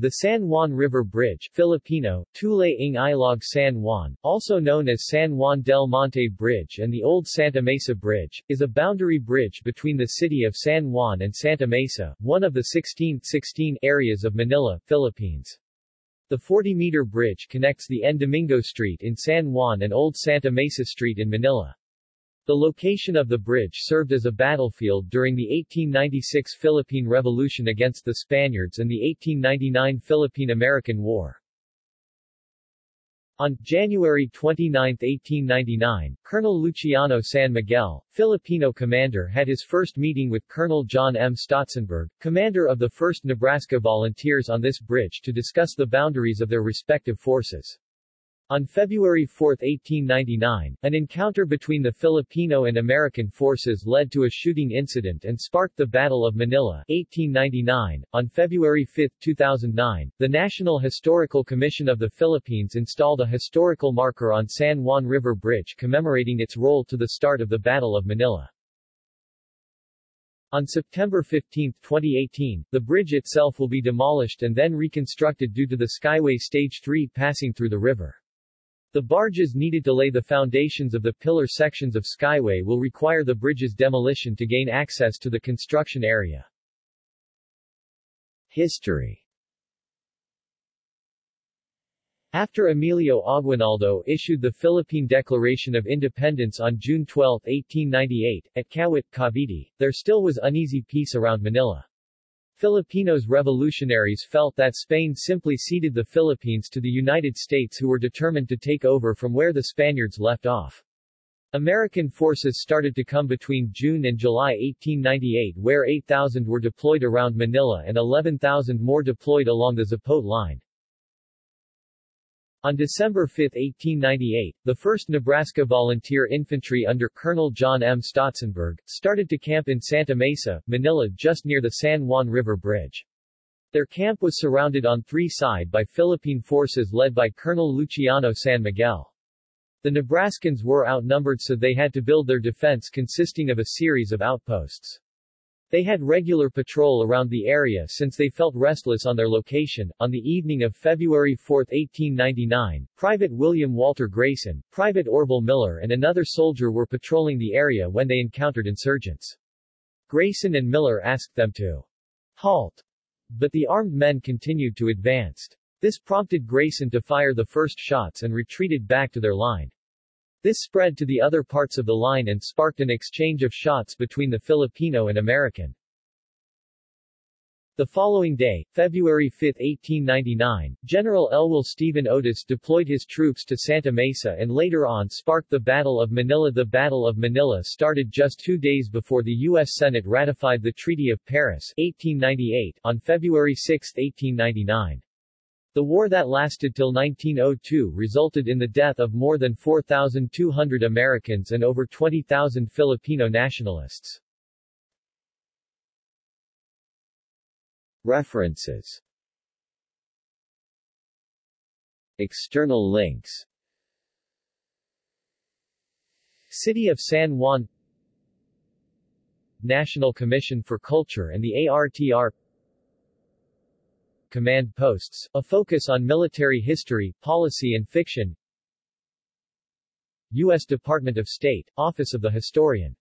The San Juan River Bridge Filipino, Tulay ng Ilog San Juan, also known as San Juan del Monte Bridge and the Old Santa Mesa Bridge, is a boundary bridge between the city of San Juan and Santa Mesa, one of the 16th 16 areas of Manila, Philippines. The 40-meter bridge connects the N. Domingo Street in San Juan and Old Santa Mesa Street in Manila. The location of the bridge served as a battlefield during the 1896 Philippine Revolution against the Spaniards and the 1899 Philippine-American War. On January 29, 1899, Colonel Luciano San Miguel, Filipino commander had his first meeting with Colonel John M. Stotsenburg, commander of the 1st Nebraska Volunteers on this bridge to discuss the boundaries of their respective forces. On February 4, 1899, an encounter between the Filipino and American forces led to a shooting incident and sparked the Battle of Manila 1899. On February 5, 2009, the National Historical Commission of the Philippines installed a historical marker on San Juan River Bridge commemorating its role to the start of the Battle of Manila. On September 15, 2018, the bridge itself will be demolished and then reconstructed due to the Skyway Stage 3 passing through the river. The barges needed to lay the foundations of the pillar sections of Skyway will require the bridge's demolition to gain access to the construction area. History After Emilio Aguinaldo issued the Philippine Declaration of Independence on June 12, 1898, at Kawit, Cavite, there still was uneasy peace around Manila. Filipinos revolutionaries felt that Spain simply ceded the Philippines to the United States who were determined to take over from where the Spaniards left off. American forces started to come between June and July 1898 where 8,000 were deployed around Manila and 11,000 more deployed along the Zapote line. On December 5, 1898, the 1st Nebraska Volunteer Infantry under Colonel John M. Stotsenburg, started to camp in Santa Mesa, Manila just near the San Juan River Bridge. Their camp was surrounded on three sides by Philippine forces led by Colonel Luciano San Miguel. The Nebraskans were outnumbered so they had to build their defense consisting of a series of outposts. They had regular patrol around the area since they felt restless on their location. On the evening of February 4, 1899, Private William Walter Grayson, Private Orville Miller and another soldier were patrolling the area when they encountered insurgents. Grayson and Miller asked them to halt, but the armed men continued to advance. This prompted Grayson to fire the first shots and retreated back to their line. This spread to the other parts of the line and sparked an exchange of shots between the Filipino and American. The following day, February 5, 1899, General Elwell Stephen Otis deployed his troops to Santa Mesa and later on sparked the Battle of Manila. The Battle of Manila started just two days before the U.S. Senate ratified the Treaty of Paris 1898 on February 6, 1899. The war that lasted till 1902 resulted in the death of more than 4,200 Americans and over 20,000 Filipino nationalists. References External links City of San Juan National Commission for Culture and the ARTR command posts, a focus on military history, policy and fiction U.S. Department of State, Office of the Historian